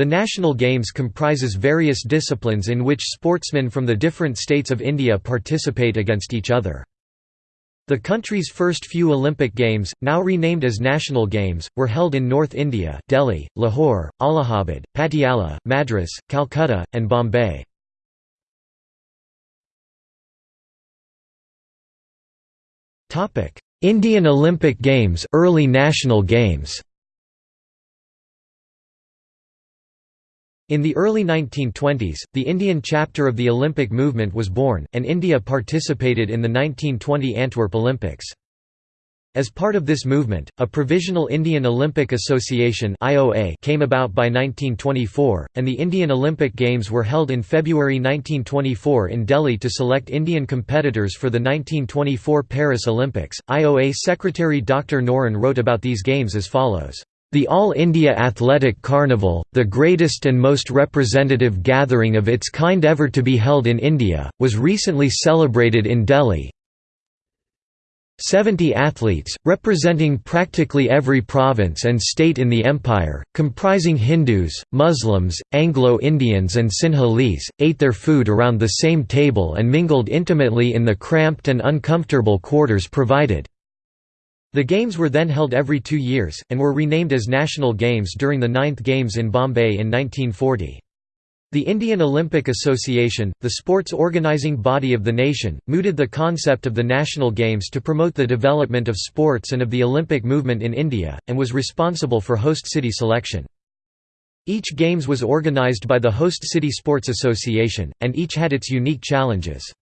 The National Games comprises various disciplines in which sportsmen from the different states of India participate against each other. The country's first few Olympic Games, now renamed as National Games, were held in North India Delhi, Lahore, Allahabad, Patiala, Madras, Calcutta, and Bombay. Indian Olympic Games early national games In the early 1920s, the Indian chapter of the Olympic movement was born, and India participated in the 1920 Antwerp Olympics. As part of this movement, a Provisional Indian Olympic Association came about by 1924, and the Indian Olympic Games were held in February 1924 in Delhi to select Indian competitors for the 1924 Paris Olympics. IOA Secretary Dr. Noehren wrote about these games as follows. The All India Athletic Carnival, the greatest and most representative gathering of its kind ever to be held in India, was recently celebrated in Delhi. 70 athletes, representing practically every province and state in the empire, comprising Hindus, Muslims, Anglo-Indians and Sinhalese, ate their food around the same table and mingled intimately in the cramped and uncomfortable quarters provided. The Games were then held every two years, and were renamed as National Games during the Ninth Games in Bombay in 1940. The Indian Olympic Association, the sports organizing body of the nation, mooted the concept of the National Games to promote the development of sports and of the Olympic movement in India, and was responsible for host city selection. Each Games was organized by the host city sports association, and each had its unique challenges.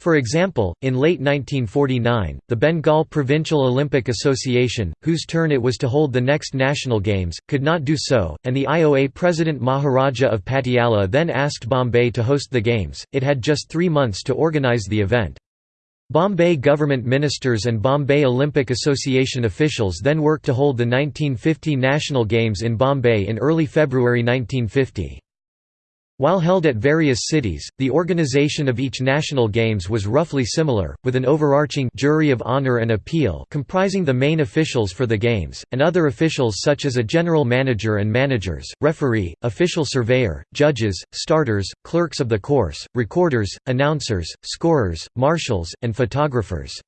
For example, in late 1949, the Bengal Provincial Olympic Association, whose turn it was to hold the next national games, could not do so, and the IOA president Maharaja of Patiala then asked Bombay to host the games. It had just three months to organize the event. Bombay government ministers and Bombay Olympic Association officials then worked to hold the 1950 National Games in Bombay in early February 1950. While held at various cities, the organization of each national games was roughly similar, with an overarching jury of honor and appeal comprising the main officials for the games, and other officials such as a general manager and managers, referee, official surveyor, judges, starters, clerks of the course, recorders, announcers, scorers, marshals, and photographers.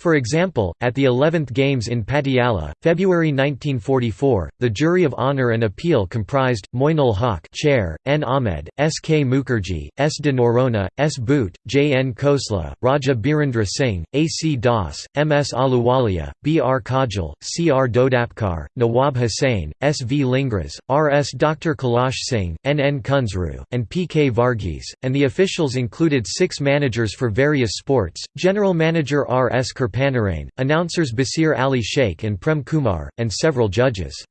For example, at the 11th Games in Patiala, February 1944, the jury of honor and appeal comprised, Moinul Haq chair, N. Ahmed, S. K. Mukherjee, S. de Norona, S. Bhoot, J. N. Khosla, Raja Birendra Singh, A. C. Das, M. S. Ahluwalia, B. R. Kajal, C. R. Dodapkar, Nawab Hussain, S. V. Lingras, R. S. Dr. Kailash Singh, N. N. Kunzru, and P. K. Varghese, and the officials included six managers for various sports, General Manager R. S. Kirpanarain, announcers Basir Ali Sheikh and Prem Kumar, and several judges.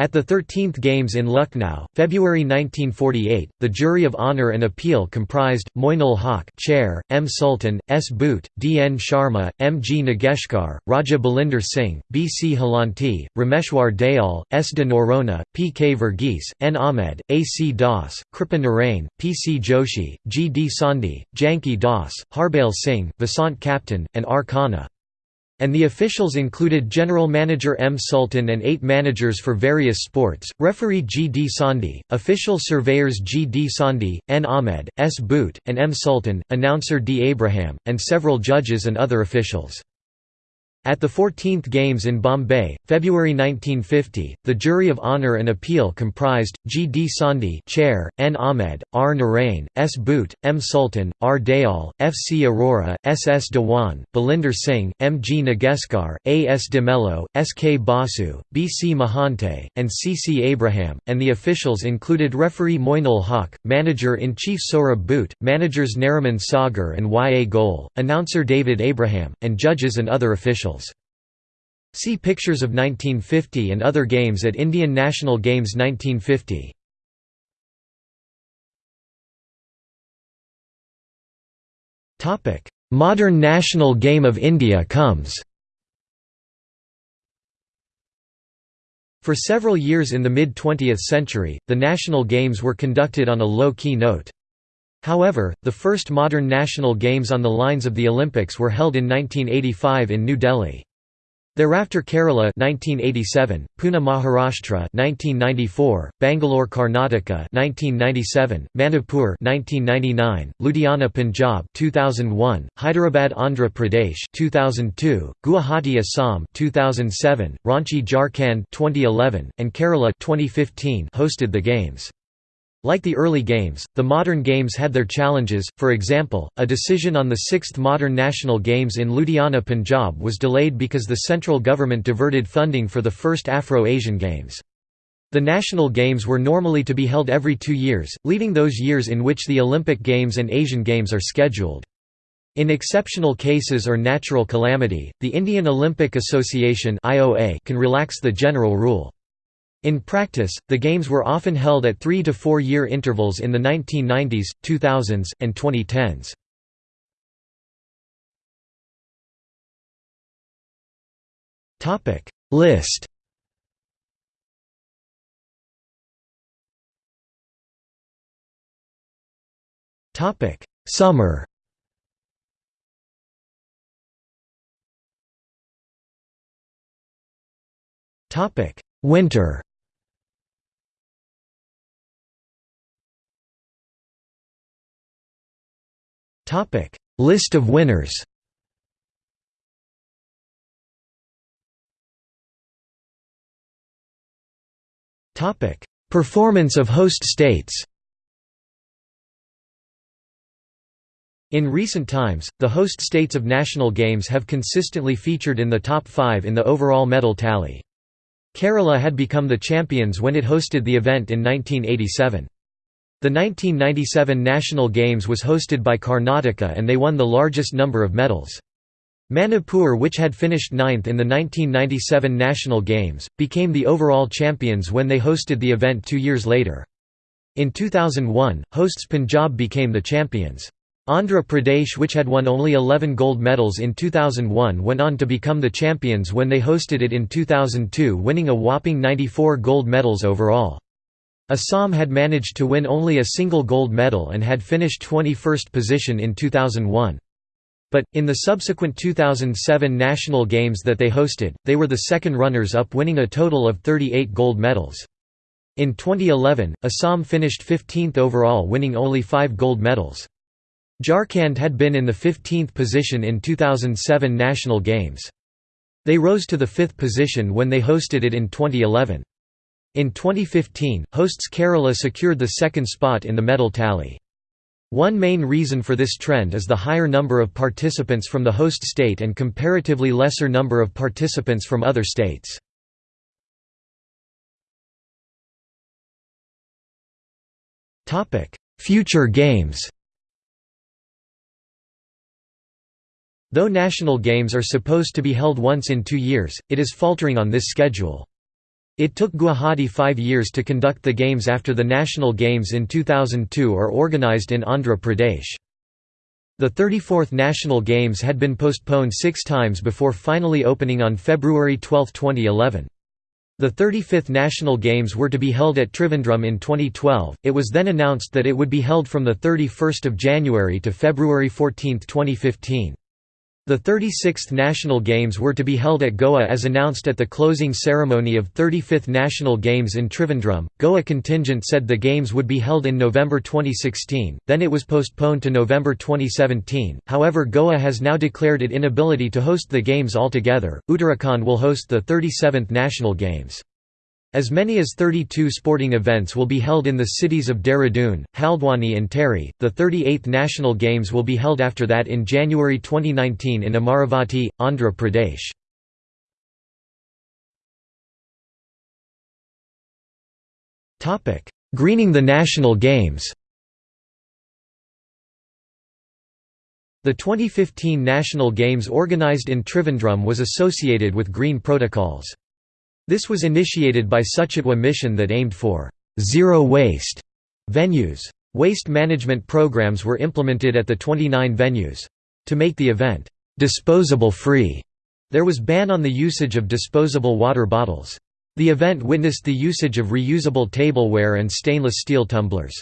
At the 13th Games in Lucknow, February 1948, the jury of honor and appeal comprised, Moinul Haq chair, M. Sultan, S. Bhoot, D. N. Sharma, M. G. Nageshkar, Raja Balinder Singh, B. C. Halanti, Rameshwar Dayal, S. de Norona, P. K. Verghese, N. Ahmed, A. C. Das, Kripa Narain, P. C. Joshi, G. D. Sondhi, Janki Das, Harbail Singh, Vasant Captain, and R. Khanna and the officials included General Manager M. Sultan and eight managers for various sports, referee G. D. Sondhi, official surveyors G. D. Sondhi, N. Ahmed, S. Bhoot, and M. Sultan, announcer D. Abraham, and several judges and other officials. At the 14th Games in Bombay, February 1950, the jury of honor and appeal comprised, G. D. Sondhi chair, N. Ahmed, R. Narain, S. Bhoot, M. Sultan, R. Dayal, F. C. Arora, S. S. Dewan, Balinder Singh, M. G. Nageskar, A. S. De Mello, S. K. Basu, B. C. Mahante, and C. C. Abraham, and the officials included referee Moinul Haq, manager-in-chief Sohrab Bhoot, managers Nariman Sagar and Y. A. Goel, announcer David Abraham, and judges and other officials. See Pictures of 1950 and other games at Indian National Games 1950. Modern national game of India comes For several years in the mid-20th century, the national games were conducted on a low-key note. However, the first modern national games on the lines of the Olympics were held in 1985 in New Delhi. Thereafter Kerala 1987, Pune Maharashtra 1994, Bangalore Karnataka 1997, Manipur 1999, Ludhiana Punjab 2001, Hyderabad Andhra Pradesh 2002, Guwahati Assam 2007, Ranchi Jharkhand 2011, and Kerala 2015 hosted the games. Like the early games, the modern games had their challenges, for example, a decision on the sixth modern national games in Ludhiana Punjab was delayed because the central government diverted funding for the first Afro-Asian Games. The national games were normally to be held every two years, leaving those years in which the Olympic Games and Asian Games are scheduled. In exceptional cases or natural calamity, the Indian Olympic Association can relax the general rule. In practice, the games were often held at three to four year intervals in the 1990s, 2000s, and 2010s. Topic. List. Topic. Summer. Topic. Winter List of winners Topic: Performance of host states In recent times, the host states of national games have consistently featured in the top five in the overall medal tally. Kerala had become the champions when it hosted the event in 1987. The 1997 National Games was hosted by Karnataka and they won the largest number of medals. Manipur which had finished ninth in the 1997 National Games, became the overall champions when they hosted the event two years later. In 2001, hosts Punjab became the champions. Andhra Pradesh which had won only 11 gold medals in 2001 went on to become the champions when they hosted it in 2002 winning a whopping 94 gold medals overall. Assam had managed to win only a single gold medal and had finished 21st position in 2001. But, in the subsequent 2007 national games that they hosted, they were the second runners-up winning a total of 38 gold medals. In 2011, Assam finished 15th overall winning only five gold medals. Jharkhand had been in the 15th position in 2007 national games. They rose to the fifth position when they hosted it in 2011. In 2015, hosts Kerala secured the second spot in the medal tally. One main reason for this trend is the higher number of participants from the host state and comparatively lesser number of participants from other states. Future games Though national games are supposed to be held once in two years, it is faltering on this schedule. It took Guwahati five years to conduct the Games after the National Games in 2002 are organised in Andhra Pradesh. The 34th National Games had been postponed six times before finally opening on February 12, 2011. The 35th National Games were to be held at Trivandrum in 2012, it was then announced that it would be held from 31 January to February 14, 2015. The 36th National Games were to be held at Goa as announced at the closing ceremony of 35th National Games in Trivandrum. Goa contingent said the Games would be held in November 2016, then it was postponed to November 2017. However, Goa has now declared it inability to host the Games altogether. Uttarakhand will host the 37th National Games. As many as 32 sporting events will be held in the cities of Dehradun, Haldwani and Tehri. The 38th National Games will be held after that in January 2019 in Amaravati, Andhra Pradesh. Topic: Greening the National Games. The 2015 National Games organized in Trivandrum was associated with green protocols. This was initiated by Suchitwa mission that aimed for zero waste venues. Waste management programs were implemented at the 29 venues. To make the event disposable free, there was ban on the usage of disposable water bottles. The event witnessed the usage of reusable tableware and stainless steel tumblers.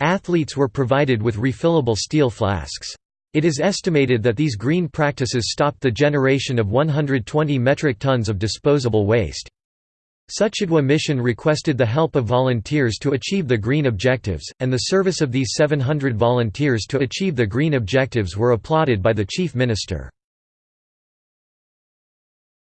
Athletes were provided with refillable steel flasks. It is estimated that these green practices stopped the generation of 120 metric tons of disposable waste. Suchitwa mission requested the help of volunteers to achieve the green objectives, and the service of these 700 volunteers to achieve the green objectives were applauded by the chief minister.